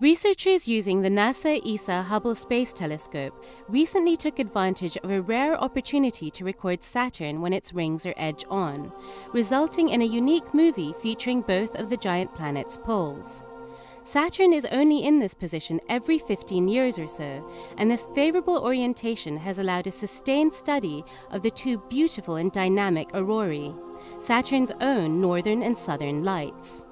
Researchers using the NASA ESA Hubble Space Telescope recently took advantage of a rare opportunity to record Saturn when its rings are edge on, resulting in a unique movie featuring both of the giant planet's poles. Saturn is only in this position every 15 years or so, and this favorable orientation has allowed a sustained study of the two beautiful and dynamic aurorae, Saturn's own northern and southern lights.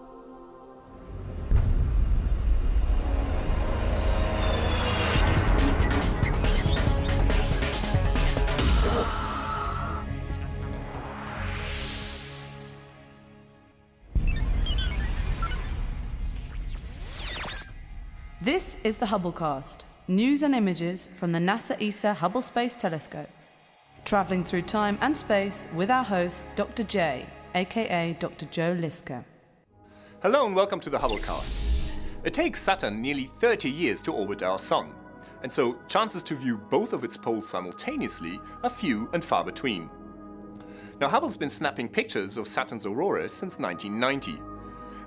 This is the Hubblecast, news and images from the NASA ESA Hubble Space Telescope. Travelling through time and space with our host, Dr. J, aka Dr. Joe Liske. Hello and welcome to the Hubblecast. It takes Saturn nearly 30 years to orbit our Sun, and so chances to view both of its poles simultaneously are few and far between. Now Hubble's been snapping pictures of Saturn's aurora since 1990,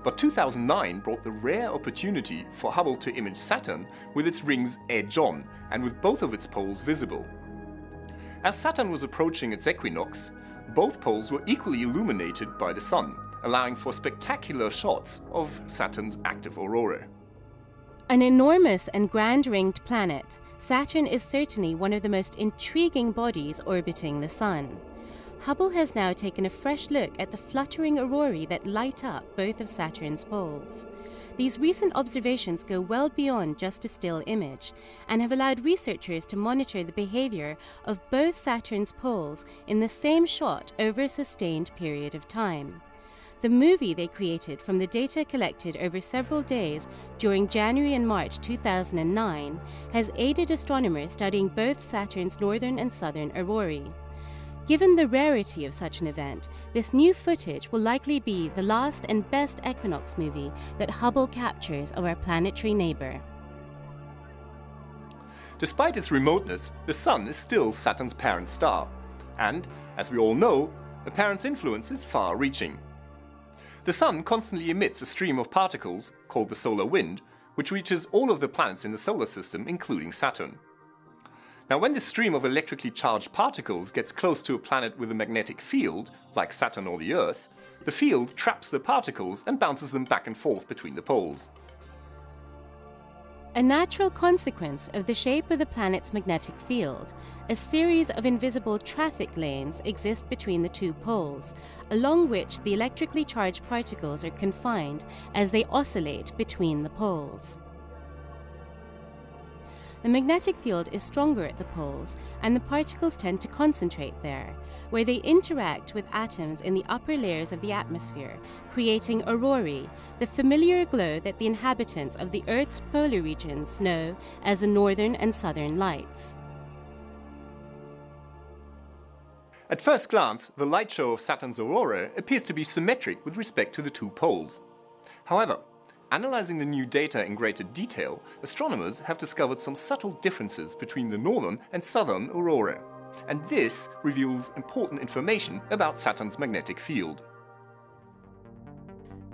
but 2009 brought the rare opportunity for Hubble to image Saturn with its rings edge-on and with both of its poles visible. As Saturn was approaching its equinox, both poles were equally illuminated by the Sun, allowing for spectacular shots of Saturn's active aurora. An enormous and grand ringed planet, Saturn is certainly one of the most intriguing bodies orbiting the Sun. Hubble has now taken a fresh look at the fluttering aurorae that light up both of Saturn's poles. These recent observations go well beyond just a still image and have allowed researchers to monitor the behavior of both Saturn's poles in the same shot over a sustained period of time. The movie they created from the data collected over several days during January and March 2009 has aided astronomers studying both Saturn's northern and southern aurorae. Given the rarity of such an event, this new footage will likely be the last and best equinox movie that Hubble captures of our planetary neighbor. Despite its remoteness, the Sun is still Saturn's parent star. And, as we all know, the parent's influence is far-reaching. The Sun constantly emits a stream of particles, called the solar wind, which reaches all of the planets in the solar system, including Saturn. Now when this stream of electrically charged particles gets close to a planet with a magnetic field, like Saturn or the Earth, the field traps the particles and bounces them back and forth between the poles. A natural consequence of the shape of the planet's magnetic field, a series of invisible traffic lanes exist between the two poles, along which the electrically charged particles are confined as they oscillate between the poles. The magnetic field is stronger at the poles, and the particles tend to concentrate there, where they interact with atoms in the upper layers of the atmosphere, creating aurorae, the familiar glow that the inhabitants of the Earth's polar regions know as the northern and southern lights. At first glance, the light show of Saturn's aurora appears to be symmetric with respect to the two poles. However, Analyzing the new data in greater detail, astronomers have discovered some subtle differences between the northern and southern aurora. And this reveals important information about Saturn's magnetic field.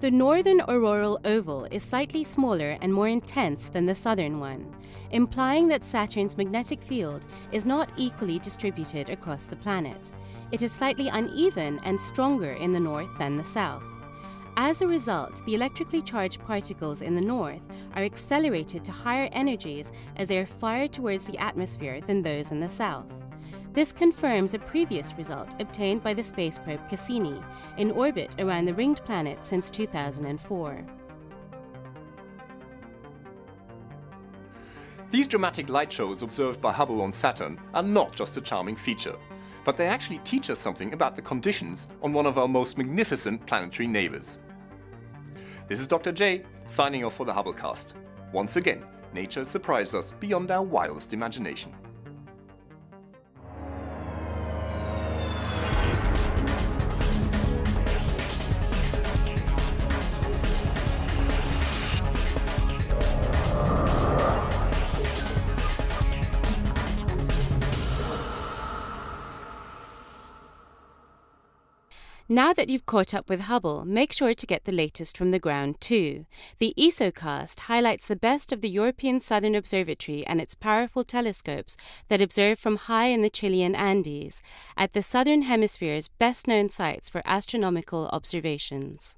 The northern auroral oval is slightly smaller and more intense than the southern one, implying that Saturn's magnetic field is not equally distributed across the planet. It is slightly uneven and stronger in the north than the south. As a result, the electrically charged particles in the north are accelerated to higher energies as they are fired towards the atmosphere than those in the south. This confirms a previous result obtained by the space probe Cassini in orbit around the ringed planet since 2004. These dramatic light shows observed by Hubble on Saturn are not just a charming feature, but they actually teach us something about the conditions on one of our most magnificent planetary neighbors. This is Dr. J, signing off for the Hubblecast. Once again, nature surprised us beyond our wildest imagination. Now that you've caught up with Hubble, make sure to get the latest from the ground too. The ESOcast highlights the best of the European Southern Observatory and its powerful telescopes that observe from high in the Chilean Andes, at the Southern Hemisphere's best known sites for astronomical observations.